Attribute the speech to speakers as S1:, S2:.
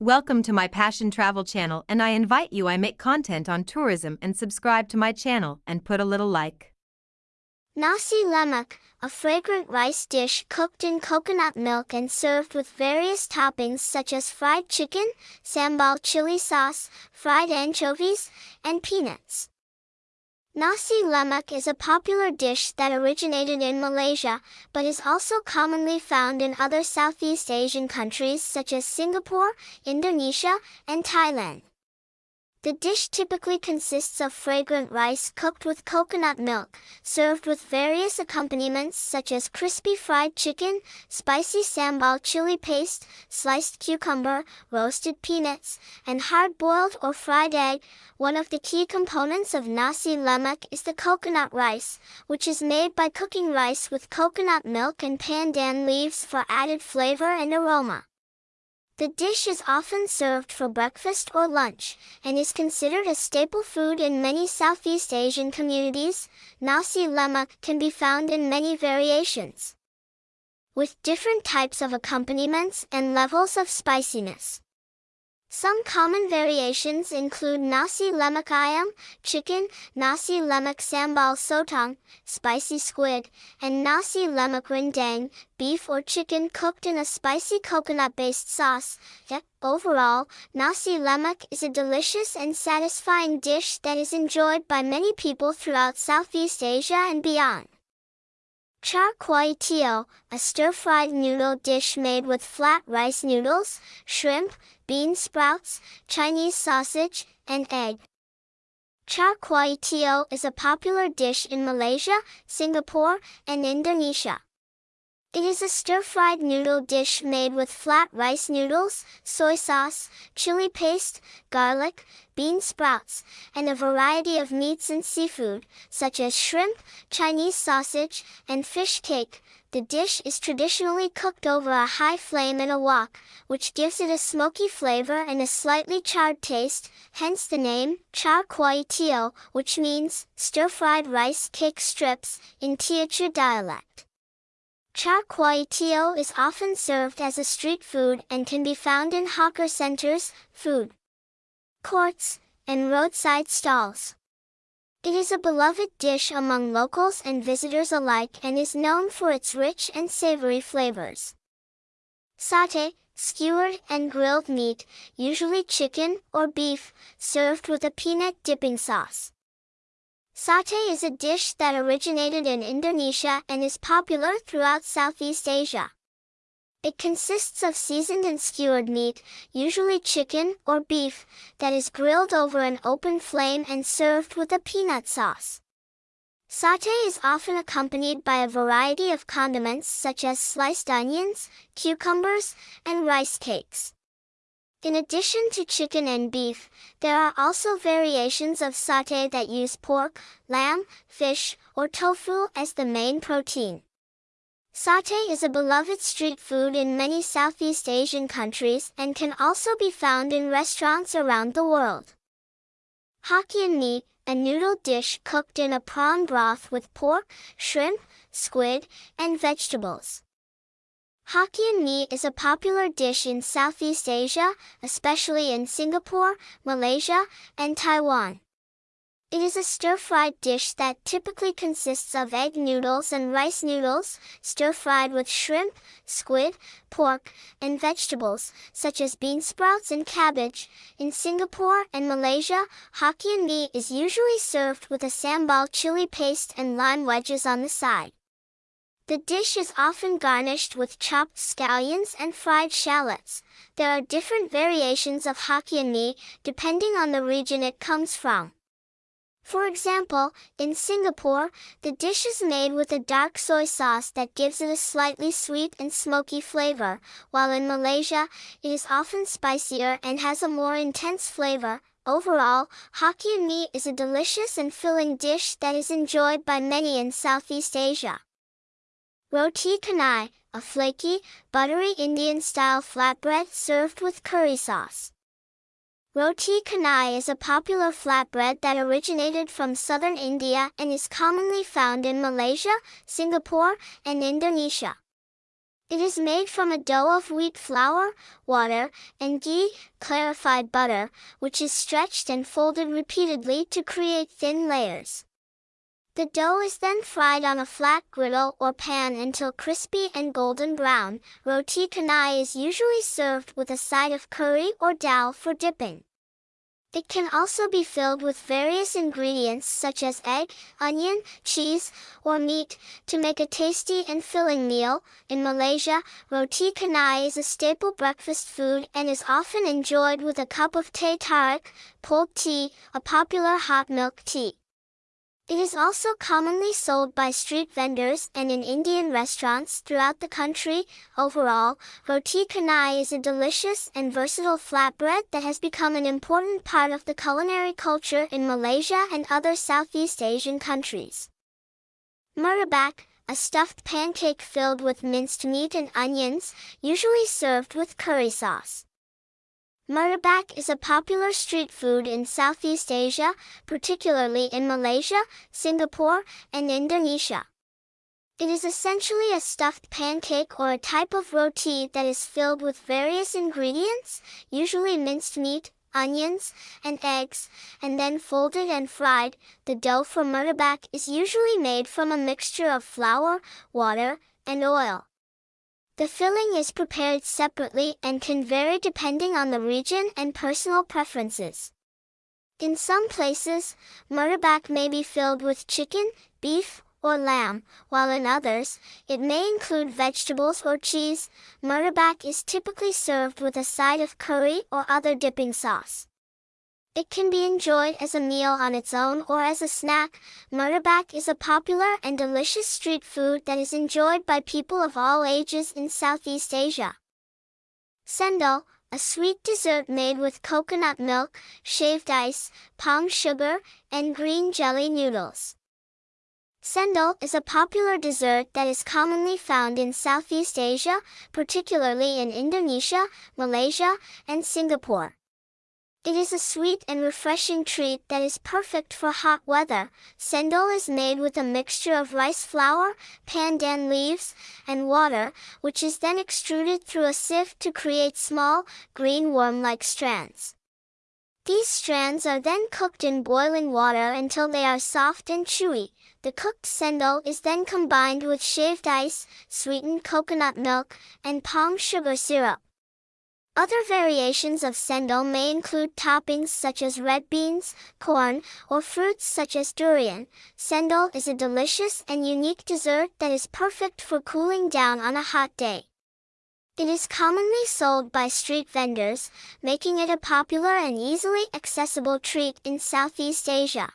S1: Welcome to my Passion Travel channel and I invite you I make content on tourism and subscribe to my channel and put a little like.
S2: Nasi lemak, a fragrant rice dish cooked in coconut milk and served with various toppings such as fried chicken, sambal chili sauce, fried anchovies, and peanuts. Nasi lemak is a popular dish that originated in Malaysia, but is also commonly found in other Southeast Asian countries such as Singapore, Indonesia, and Thailand. The dish typically consists of fragrant rice cooked with coconut milk, served with various accompaniments such as crispy fried chicken, spicy sambal chili paste, sliced cucumber, roasted peanuts, and hard-boiled or fried egg. One of the key components of nasi lemak is the coconut rice, which is made by cooking rice with coconut milk and pandan leaves for added flavor and aroma. The dish is often served for breakfast or lunch, and is considered a staple food in many Southeast Asian communities. Nasi lemak can be found in many variations, with different types of accompaniments and levels of spiciness. Some common variations include nasi lemak ayam, chicken, nasi lemak sambal sotong, spicy squid, and nasi lemak rendang, beef or chicken cooked in a spicy coconut-based sauce. Overall, nasi lemak is a delicious and satisfying dish that is enjoyed by many people throughout Southeast Asia and beyond. Char kway teow, a stir-fried noodle dish made with flat rice noodles, shrimp, bean sprouts, Chinese sausage, and egg. Char kway teow is a popular dish in Malaysia, Singapore, and Indonesia. It is a stir-fried noodle dish made with flat rice noodles, soy sauce, chili paste, garlic, bean sprouts, and a variety of meats and seafood, such as shrimp, Chinese sausage, and fish cake. The dish is traditionally cooked over a high flame in a wok, which gives it a smoky flavor and a slightly charred taste, hence the name, char kway teow, which means stir-fried rice cake strips in Teochew dialect. Char kway teow is often served as a street food and can be found in hawker centers, food courts, and roadside stalls. It is a beloved dish among locals and visitors alike and is known for its rich and savory flavors. Satay, skewered and grilled meat, usually chicken or beef, served with a peanut dipping sauce. Satay is a dish that originated in Indonesia and is popular throughout Southeast Asia. It consists of seasoned and skewered meat, usually chicken or beef, that is grilled over an open flame and served with a peanut sauce. Satay is often accompanied by a variety of condiments such as sliced onions, cucumbers, and rice cakes. In addition to chicken and beef, there are also variations of satay that use pork, lamb, fish, or tofu as the main protein. Satay is a beloved street food in many Southeast Asian countries and can also be found in restaurants around the world. Hokkien mee, a noodle dish cooked in a prawn broth with pork, shrimp, squid, and vegetables. Hokkien mee is a popular dish in Southeast Asia, especially in Singapore, Malaysia, and Taiwan. It is a stir-fried dish that typically consists of egg noodles and rice noodles, stir-fried with shrimp, squid, pork, and vegetables, such as bean sprouts and cabbage. In Singapore and Malaysia, Hokkien mee is usually served with a sambal chili paste and lime wedges on the side. The dish is often garnished with chopped scallions and fried shallots. There are different variations of Hokkien mee, depending on the region it comes from. For example, in Singapore, the dish is made with a dark soy sauce that gives it a slightly sweet and smoky flavor, while in Malaysia, it is often spicier and has a more intense flavor. Overall, Hokkien mee is a delicious and filling dish that is enjoyed by many in Southeast Asia. Roti canai, a flaky, buttery Indian-style flatbread served with curry sauce. Roti canai is a popular flatbread that originated from southern India and is commonly found in Malaysia, Singapore, and Indonesia. It is made from a dough of wheat flour, water, and ghee, clarified butter, which is stretched and folded repeatedly to create thin layers. The dough is then fried on a flat griddle or pan until crispy and golden brown. Roti canai is usually served with a side of curry or dal for dipping. It can also be filled with various ingredients such as egg, onion, cheese, or meat to make a tasty and filling meal. In Malaysia, roti canai is a staple breakfast food and is often enjoyed with a cup of teh tarik, cold tea, a popular hot milk tea. It is also commonly sold by street vendors and in Indian restaurants throughout the country. Overall, roti canai is a delicious and versatile flatbread that has become an important part of the culinary culture in Malaysia and other Southeast Asian countries. Murtabak, a stuffed pancake filled with minced meat and onions, usually served with curry sauce. Murtabak is a popular street food in Southeast Asia, particularly in Malaysia, Singapore, and Indonesia. It is essentially a stuffed pancake or a type of roti that is filled with various ingredients, usually minced meat, onions, and eggs, and then folded and fried. The dough for murtabak is usually made from a mixture of flour, water, and oil. The filling is prepared separately and can vary depending on the region and personal preferences. In some places, murtabak may be filled with chicken, beef, or lamb, while in others, it may include vegetables or cheese. Murtabak is typically served with a side of curry or other dipping sauce. It can be enjoyed as a meal on its own or as a snack. Murtabak is a popular and delicious street food that is enjoyed by people of all ages in Southeast Asia. Cendol, a sweet dessert made with coconut milk, shaved ice, palm sugar, and green jelly noodles. Cendol is a popular dessert that is commonly found in Southeast Asia, particularly in Indonesia, Malaysia, and Singapore. It is a sweet and refreshing treat that is perfect for hot weather. Cendol is made with a mixture of rice flour, pandan leaves, and water, which is then extruded through a sieve to create small, green worm-like strands. These strands are then cooked in boiling water until they are soft and chewy. The cooked cendol is then combined with shaved ice, sweetened coconut milk, and palm sugar syrup. Other variations of cendol may include toppings such as red beans, corn, or fruits such as durian. Cendol is a delicious and unique dessert that is perfect for cooling down on a hot day. It is commonly sold by street vendors, making it a popular and easily accessible treat in Southeast Asia.